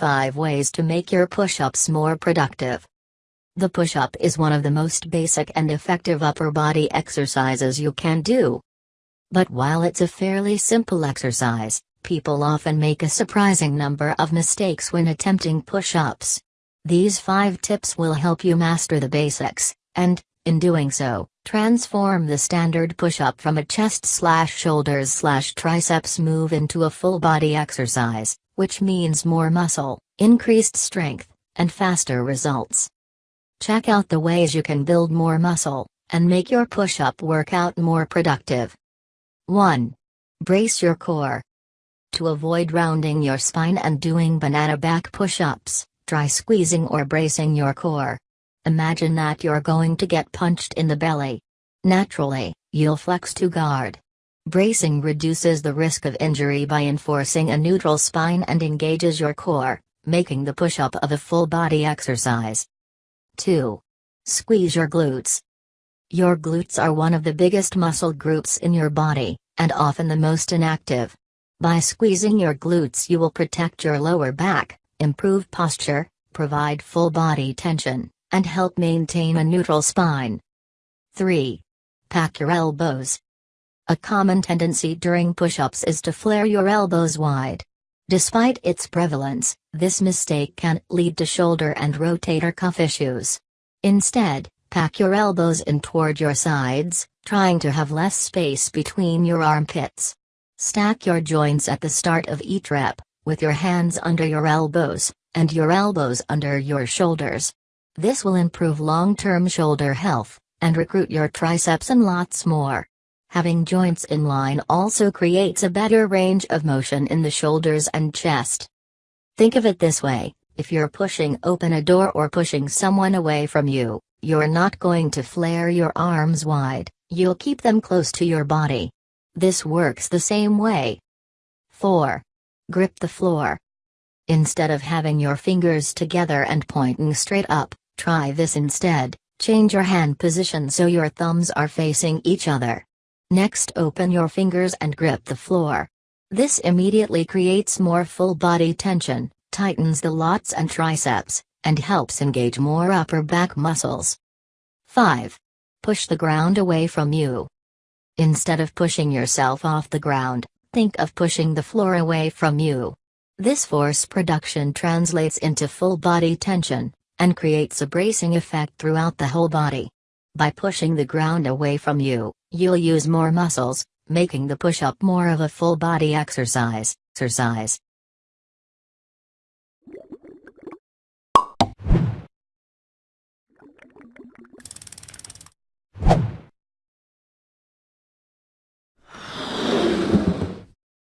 5 ways to make your push-ups more productive. The push-up is one of the most basic and effective upper body exercises you can do. But while it's a fairly simple exercise, people often make a surprising number of mistakes when attempting push-ups. These 5 tips will help you master the basics, and, in doing so, transform the standard push-up from a chest slash shoulders slash triceps move into a full body exercise, which means more muscle, increased strength, and faster results. Check out the ways you can build more muscle, and make your push-up workout more productive. 1. Brace your core. To avoid rounding your spine and doing banana back push-ups, try squeezing or bracing your core. Imagine that you're going to get punched in the belly. Naturally, you'll flex to guard. Bracing reduces the risk of injury by enforcing a neutral spine and engages your core, making the push-up of a full-body exercise. 2. Squeeze your glutes. Your glutes are one of the biggest muscle groups in your body, and often the most inactive. By squeezing your glutes you will protect your lower back, improve posture, provide full body tension, and help maintain a neutral spine. 3. Pack your elbows. A common tendency during push-ups is to flare your elbows wide. Despite its prevalence, this mistake can lead to shoulder and rotator cuff issues. Instead, pack your elbows in toward your sides, trying to have less space between your armpits. Stack your joints at the start of each rep, with your hands under your elbows, and your elbows under your shoulders. This will improve long-term shoulder health, and recruit your triceps and lots more. Having joints in line also creates a better range of motion in the shoulders and chest. Think of it this way, if you're pushing open a door or pushing someone away from you, you're not going to flare your arms wide, you'll keep them close to your body. This works the same way. 4. Grip the floor. Instead of having your fingers together and pointing straight up, Try this instead, change your hand position so your thumbs are facing each other. Next open your fingers and grip the floor. This immediately creates more full body tension, tightens the lats and triceps, and helps engage more upper back muscles. 5. Push the ground away from you. Instead of pushing yourself off the ground, think of pushing the floor away from you. This force production translates into full body tension, and creates a bracing effect throughout the whole body. By pushing the ground away from you, you'll use more muscles, making the push-up more of a full body exercise. exercise.